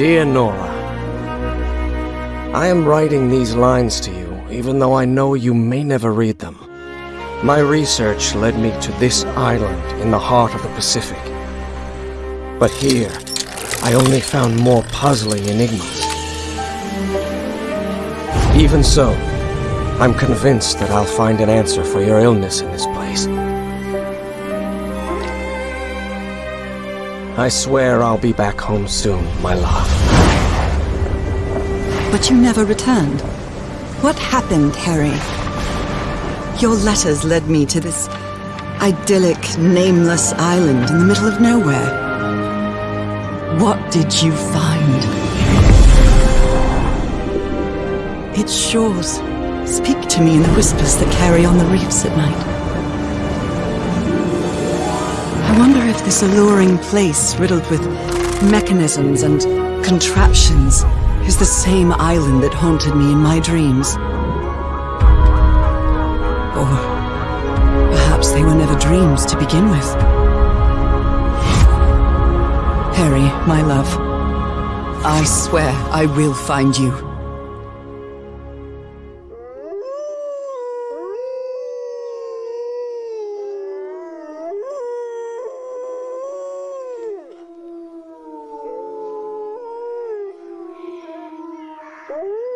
Dear Nora, I am writing these lines to you, even though I know you may never read them. My research led me to this island in the heart of the Pacific. But here, I only found more puzzling enigmas. Even so, I'm convinced that I'll find an answer for your illness in this place. I swear I'll be back home soon, my love. But you never returned. What happened, Harry? Your letters led me to this idyllic, nameless island in the middle of nowhere. What did you find? Its shores speak to me in the whispers that carry on the reefs at night. This alluring place riddled with mechanisms and contraptions is the same island that haunted me in my dreams. Or perhaps they were never dreams to begin with. Harry, my love, I swear I will find you. Ooh.